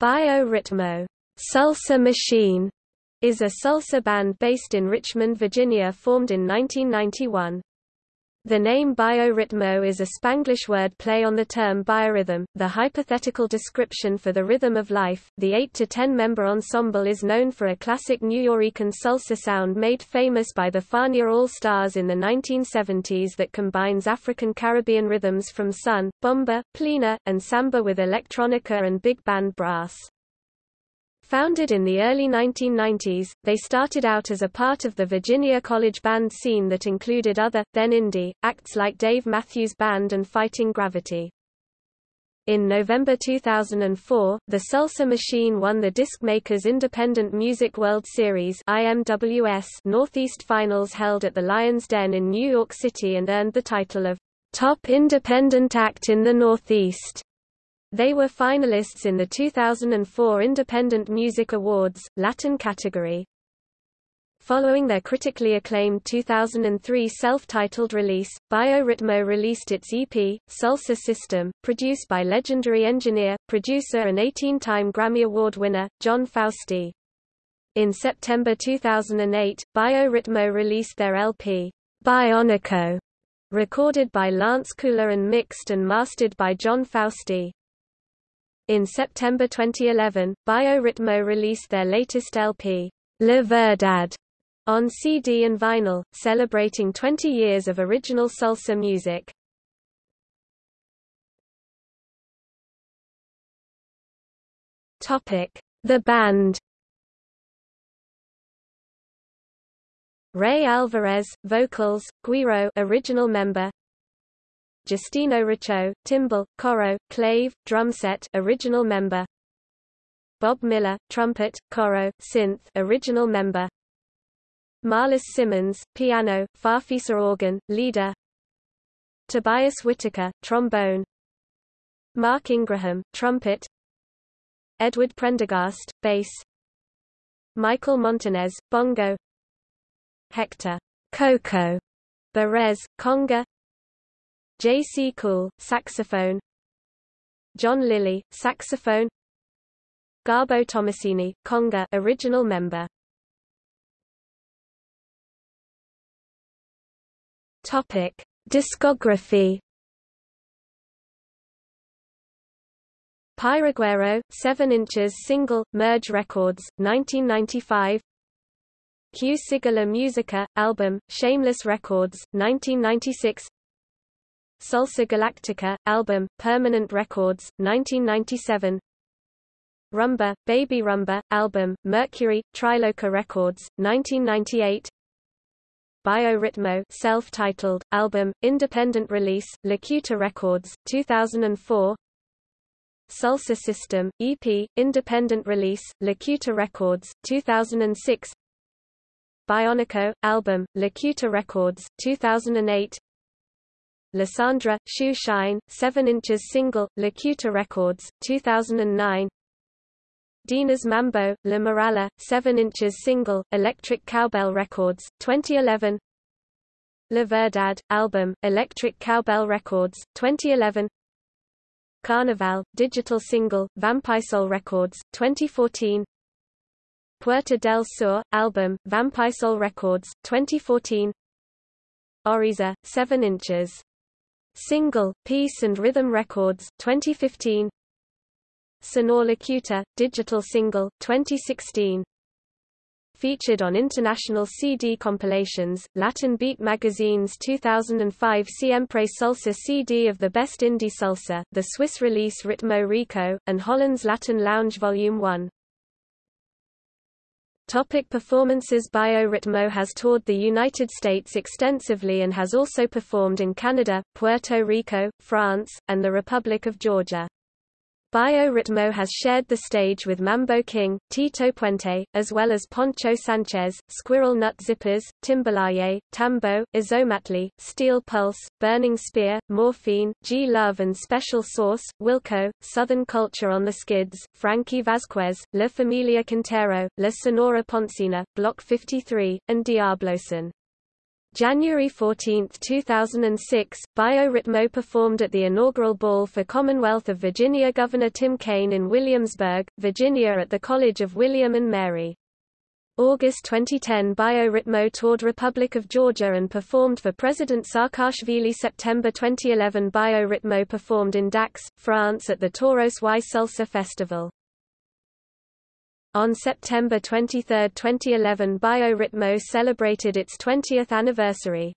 Bio-Ritmo Salsa Machine is a salsa band based in Richmond, Virginia formed in 1991. The name Bio-Ritmo is a Spanglish word play on the term biorhythm, the hypothetical description for the rhythm of life. The 8 to 10 member ensemble is known for a classic New Nuyorican salsa sound made famous by the Fania All Stars in the 1970s that combines African Caribbean rhythms from son, bomba, plena, and samba with electronica and big band brass. Founded in the early 1990s, they started out as a part of the Virginia college band scene that included other, then indie, acts like Dave Matthews Band and Fighting Gravity. In November 2004, the Salsa Machine won the Disc-Makers Independent Music World Series IMWS Northeast Finals held at the Lion's Den in New York City and earned the title of Top Independent Act in the Northeast. They were finalists in the 2004 Independent Music Awards, Latin category. Following their critically acclaimed 2003 self-titled release, Bio-Ritmo released its EP, Salsa System, produced by legendary engineer, producer and 18-time Grammy Award winner, Jon Fausty. In September 2008, Bio-Ritmo released their LP, Bionico, recorded by Lance Kula and mixed and mastered by Jon Fausty. In September 2011, Bio-Ritmo released their latest LP, La Verdad, on CD and vinyl, celebrating 20 years of original salsa music. Topic: The band. Ray Alvarez, vocals, Guiro, original member, Giustino Riccio, timbal, coro, clave, drumset original member. Bob Miller, trumpet, coro, synth original member. Marlysse Simmons, piano, farfisa organ, leader. Tobias Whitaker, trombone. Mark Ingraham, trumpet. Edward Prendergast, bass. Michael Montanez, bongo. Hector. Coco. Berez, conga J.C. Kuhl, saxophone. John Lilly, saxophone. Gabo Tomasini, conga original member. Topic: Discography. Piraguero, 7 inches single, Merge Records, 1995 Q Sigala Musica, album, Shameless Records, 1996 Salsa Galactica, album, Permanent Records, 1997 Rumba, Baby Rumba, album, Mercury, Triloca Records, 1998 Bio-Ritmo self-titled, album, independent release, Lacuta Records, 2004 Salsa System, EP, independent release, Lacuta Records, 2006 Bionico, album, Lacuta Records, 2008 Lysandra, Shoe Shine, 7 inches single, Lacuta Records, 2009 Dina's Mambo, La Morala, 7 inches single, Electric Cowbell Records, 2011 La Verdad, album, Electric Cowbell Records, 2011 Carnaval, digital single, Vampisol Records, 2014 Puerta del Sur, album, Vampisol Records, 2014 Oriza, 7 inches Single, Peace and Rhythm Records, 2015 Sonor Lacuta, digital single, 2016 Featured on international CD compilations, Latin Beat Magazine's 2005 Siempre Salsa CD of the Best Indie Salsa, the Swiss release Ritmo Rico, and Holland's Latin Lounge Volume 1. Topic performances Bio-Ritmo has toured the United States extensively and has also performed in Canada, Puerto Rico, France, and the Republic of Georgia. Bio-Ritmo has shared the stage with Mambo King, Tito Puente, as well as Poncho Sanchez, Squirrel Nut Zippers, Timbalaye, Tambo, Ozomatli, Steel Pulse, Burning Spear, Morphine, G Love and Special Sauce, Wilco, Southern Culture on the Skids, Frankie Vasquez, La Familia Quintero, La Sonora Ponceña, Bloque 53, and Diabloson. January 14, 2006, Bio-Ritmo performed at the inaugural ball for Commonwealth of Virginia Governor Tim Kaine in Williamsburg, Virginia at the College of William and Mary. August 2010 Bio-Ritmo toured Republic of Georgia and performed for President Saakashvili September 2011 Bio-Ritmo performed in Dax, France at the Toros y Salsa Festival. On September 23, 2011 Bio-Ritmo celebrated its 20th anniversary.